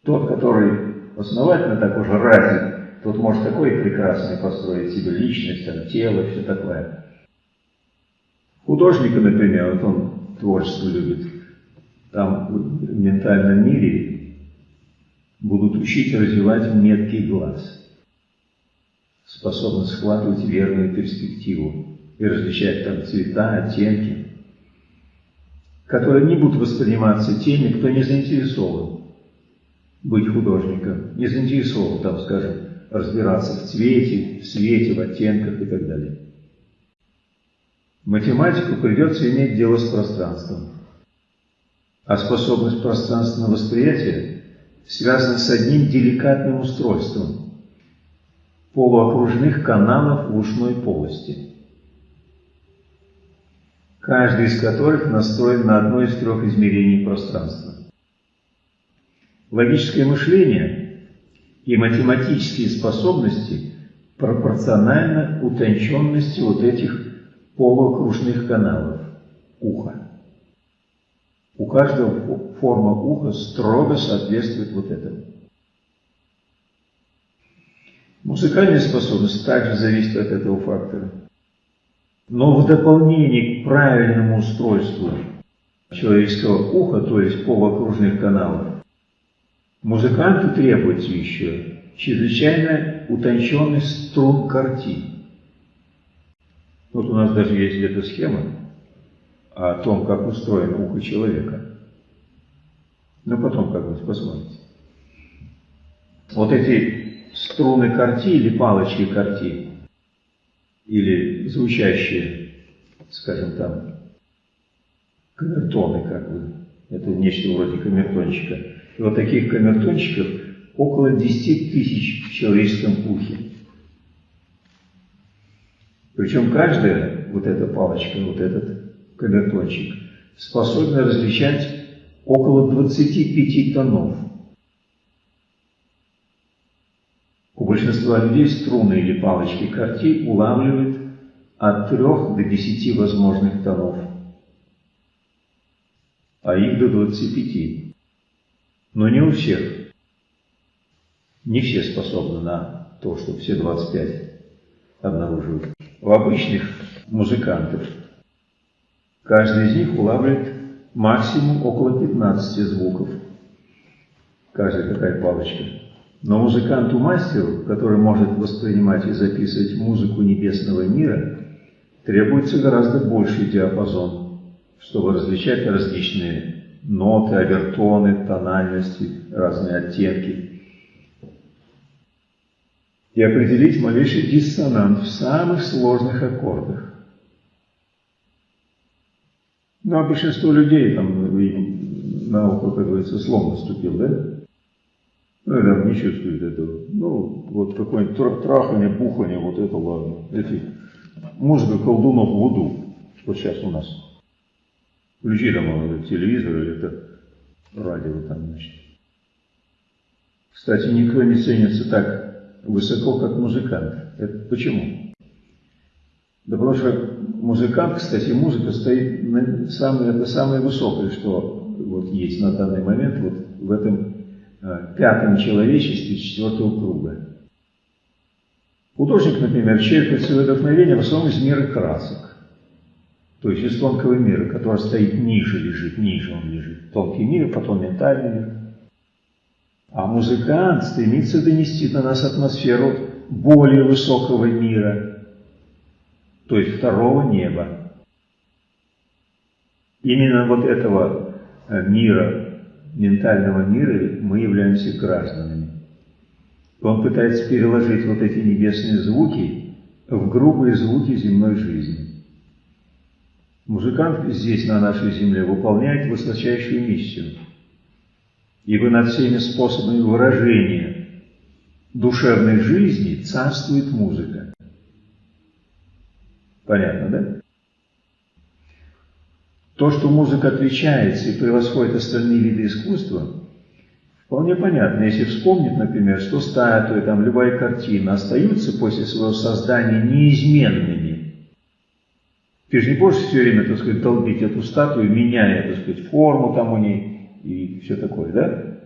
Speaker 1: Тот, который основательно так уже развит, тот может такой прекрасный построить себе личность, там, тело, все такое. Художника, например, вот он творчество любит. Там в ментальном мире будут учить развивать меткий глаз, способность схватывать верную перспективу и различать там цвета, оттенки, которые не будут восприниматься теми, кто не заинтересован быть художником, не заинтересован, там, скажем, разбираться в цвете, в свете, в оттенках и так далее. Математику придется иметь дело с пространством. А способность пространственного восприятия связана с одним деликатным устройством полуокружных каналов в ушной полости – каждый из которых настроен на одно из трех измерений пространства. Логическое мышление и математические способности пропорционально утонченности вот этих полуокружных каналов уха. У каждого форма уха строго соответствует вот этому. Музыкальная способность также зависит от этого фактора. Но в дополнение к правильному устройству человеческого уха, то есть полуокружных каналов, музыканту требуется еще чрезвычайно утонченный струн карти. Вот у нас даже есть где-то схема о том, как устроено ухо человека. Но потом как бы посмотрите. Вот эти струны карти или палочки карти или звучащие, скажем там, камертоны, как бы, это нечто вроде камертончика. И вот таких камертончиков около 10 тысяч в человеческом ухе. Причем каждая вот эта палочка, вот этот камертончик способна различать около 25 тонов. У большинства людей струны или палочки карти улавливают от 3 до 10 возможных тонов, а их до 25. Но не у всех. Не все способны на то, что все 25 обнаруживают. У обычных музыкантов каждый из них улавливает максимум около 15 звуков. Каждая такая палочка. Но музыканту-мастеру, который может воспринимать и записывать музыку небесного мира, требуется гораздо больший диапазон, чтобы различать различные ноты, обертоны, тональности, разные оттенки. И определить малейший диссонант в самых сложных аккордах. Ну, а большинство людей, там, наука, как говорится, слом наступил, да? Ну, там не чувствует этого. Ну, вот какое-нибудь трахание, бухание, вот это ладно. Эти, музыка колдунов Вуду. Вот сейчас у нас. Включи там это, телевизор или это радио там, значит. Кстати, никто не ценится так высоко, как музыкант. Это почему? Да потому что музыкант, кстати, музыка стоит на самое, это самое высокое, что вот есть на данный момент вот в этом Э, пятом человечестве четвертого круга. Художник, например, черпает свое вдохновение в основном из мира красок, то есть из тонкого мира, который стоит ниже, лежит, ниже он лежит. Тонкий мир, потом ментальный мир. А музыкант стремится донести на нас атмосферу более высокого мира. То есть второго неба. Именно вот этого э, мира, ментального мира мы являемся гражданами. Он пытается переложить вот эти небесные звуки в грубые звуки земной жизни. Музыкант здесь, на нашей земле, выполняет высочайшую миссию. Ибо над всеми способами выражения душевной жизни царствует музыка. Понятно, да? То, что музыка отличается и превосходит остальные виды искусства, вполне понятно. Если вспомнить, например, что статуи, там, любая картина остаются после своего создания неизменными. Ты же не будешь все время, так сказать, долбить эту статую, меняя, так сказать, форму там у ней и все такое, да?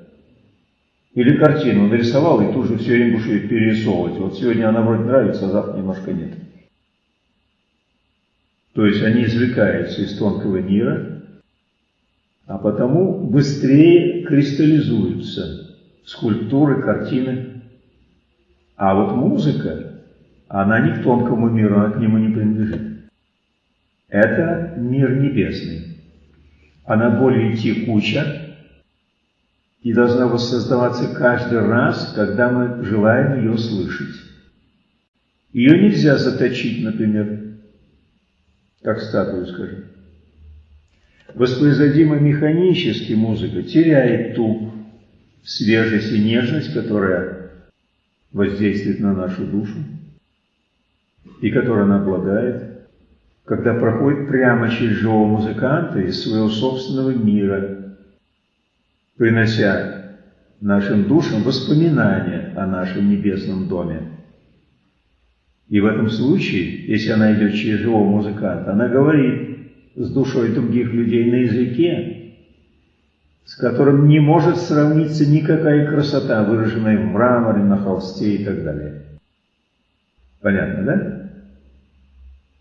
Speaker 1: Или картину нарисовал и тут же все время будешь ее перерисовывать. Вот сегодня она вроде нравится, а завтра немножко нет. То есть они извлекаются из тонкого мира, а потому быстрее кристаллизуются скульптуры, картины. А вот музыка, она не к тонкому миру, она к нему не принадлежит. Это мир небесный. Она более текуча и должна воссоздаваться каждый раз, когда мы желаем ее слышать. Ее нельзя заточить, например, как статую, скажем. Воспроизводимая механически музыка теряет ту свежесть и нежность, которая воздействует на нашу душу и которой она обладает, когда проходит прямо через живого музыканта из своего собственного мира, принося нашим душам воспоминания о нашем небесном доме. И в этом случае, если она идет через живого музыканта, она говорит с душой других людей на языке, с которым не может сравниться никакая красота, выраженная в мраморе, на холсте и так далее. Понятно, да?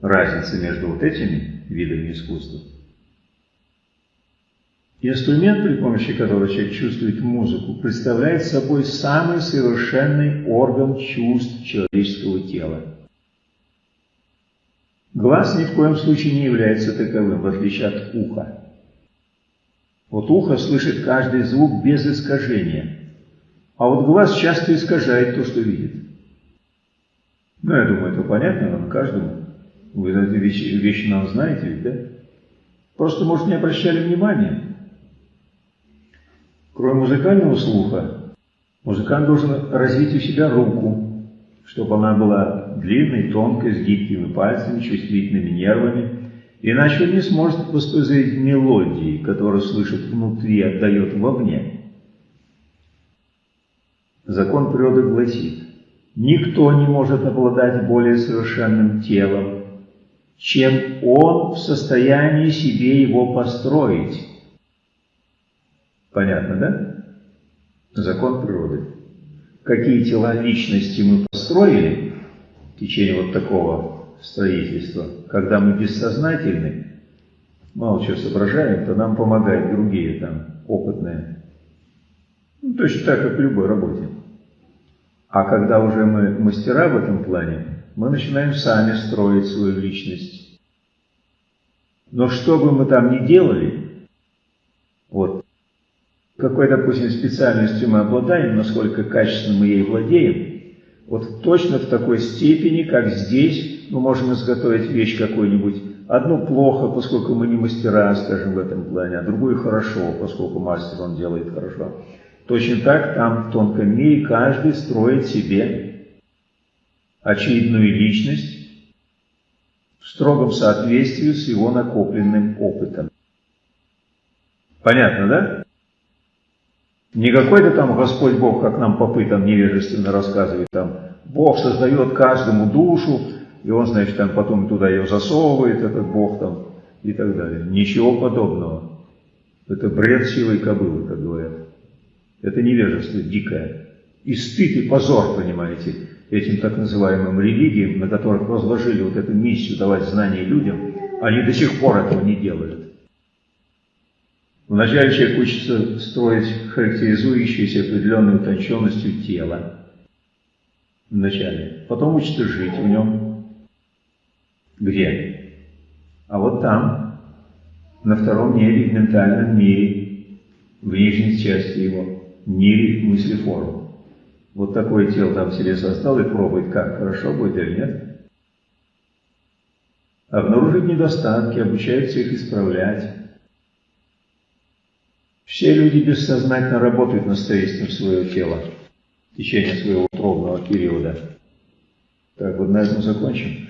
Speaker 1: Разница между вот этими видами искусства. Инструмент, при помощи которого человек чувствует музыку, представляет собой самый совершенный орган чувств человеческого тела. Глаз ни в коем случае не является таковым, в отличие от уха. Вот ухо слышит каждый звук без искажения, а вот глаз часто искажает то, что видит. Ну, я думаю, это понятно нам каждому. Вы эти вещи, вещи нам знаете ведь, да? Просто, может, не обращали внимания. Кроме музыкального слуха, музыкант должен развить у себя руку, чтобы она была длинной, тонкой, с гибкими пальцами, чувствительными нервами, иначе он не сможет воспроизводить мелодии, которые слышит внутри, отдает вовне. Закон природы гласит, никто не может обладать более совершенным телом, чем он в состоянии себе его построить. Понятно, да? Закон природы какие тела личности мы построили в течение вот такого строительства, когда мы бессознательны, мало чего соображаем, то нам помогают другие там опытные. Ну, точно так, как в любой работе. А когда уже мы мастера в этом плане, мы начинаем сами строить свою личность. Но что бы мы там ни делали, вот какой, допустим, специальностью мы обладаем, насколько качественно мы ей владеем, вот точно в такой степени, как здесь, мы можем изготовить вещь какую-нибудь, одну плохо, поскольку мы не мастера, скажем, в этом плане, а другую хорошо, поскольку мастер он делает хорошо. Точно так там в тонком мире каждый строит себе очевидную личность в строгом соответствии с его накопленным опытом. Понятно, да? Не какой-то там Господь Бог, как нам попы там невежественно рассказывает, там Бог создает каждому душу, и он, значит, там потом туда ее засовывает, этот Бог там, и так далее. Ничего подобного. Это бред силой кобылы, как говорят. Это невежество дикое. И стыд, и позор, понимаете, этим так называемым религиям, на которых возложили вот эту миссию давать знания людям, они до сих пор этого не делают. Вначале человек учится строить характеризующиеся определенной утонченностью тела. Вначале. Потом учится жить в нем. Где? А вот там, на втором небе, в ментальном мире, в нижней части его, мире мысли форм. Вот такое тело там себе создал и пробует, как, хорошо будет или нет. Обнаружить недостатки, обучается их исправлять. Все люди бессознательно работают над строительством своего тела в течение своего утробного периода. Так, вот на этом закончим.